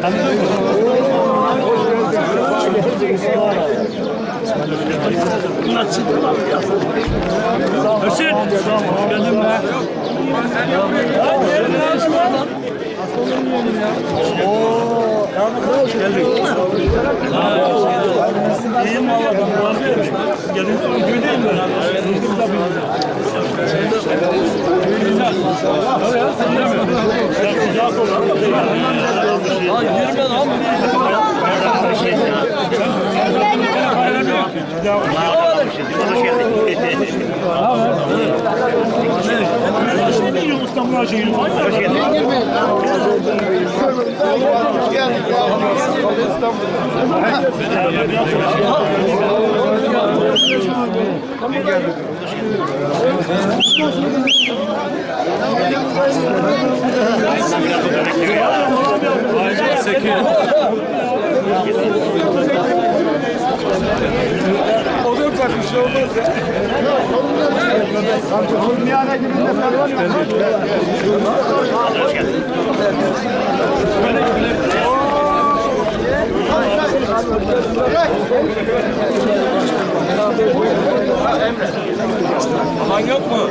Tanıdın mı? Bunlar çıktı lan. Hüseyin. Geldin mi? Oo, hoş geldin. İyiyim valla ben bu arada. Gelin sonra gördeyim ben. Duydum da Ne diyor İstanbul Hacı'yı? Hoş geldin. Aman yok mu?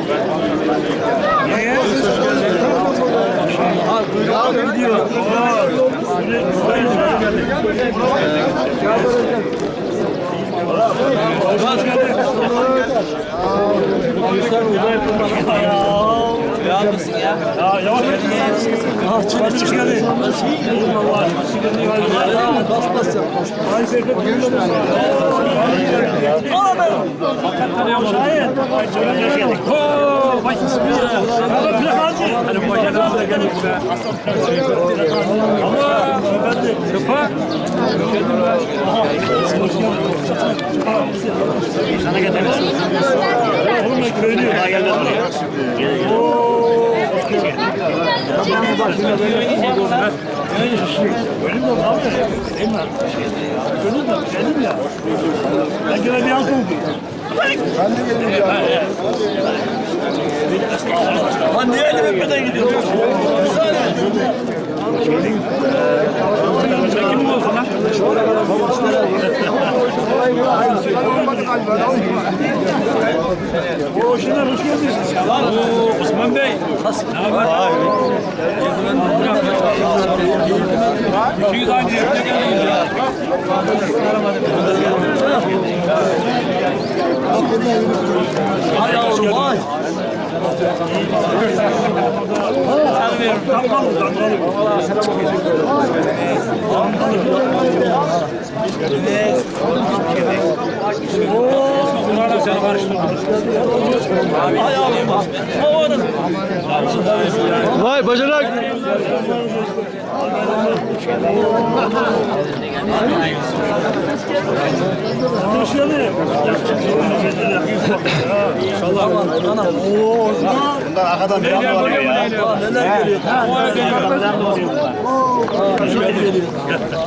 Ne diyor? Ya mısın ya? Ya yavaş yavaş. Çık çık hadi. Allah Bas bas yap. Ay Seyfet. Aa ben. Şahin. Oo, bak Ama ben de. Sıfa. Sana getiririz. Oğlum ben köylüyüm. Daha gelmez buraya. Oo. Benim de abi. Değil mi? Gönül de benim ya. Ben gene bir an oldu. Ben de geliyorum ya. Lan niye elime öpmeden gidiyorsun? Bir saniye. Çekim mi olsun lan? Oo Şener hoş geldin. Oo Osman Bey. Ne haber? İkiniz aynı yerde geldiniz ya. Hay yavrum vay. Bunlarla seni karıştırdım. Yavrum. O arada. Vay bacanak. Hoş geldin. İnşallah. Oo, Bundan arkadan bir anda var ya. neler geliyor?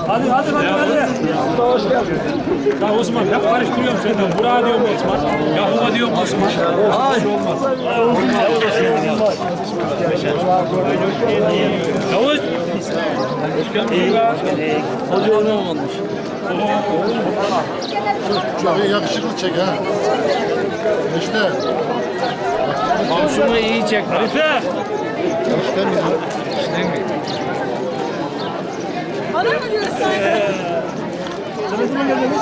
Hadi hadi hadi hadi. Hoş geldin. Ya Osman hep karıştırıyorum seni. Burak diyorum Osman. Yahuva diyorum Osman. Ay. Yavuz. Hoş geldin. Hoca olmamış. Çok yakışıklı çek ha. İşte. Komşumu iyi çek. Harife. İşte mi? Bana mı diyorsun? Sen ne zaman geldiniz?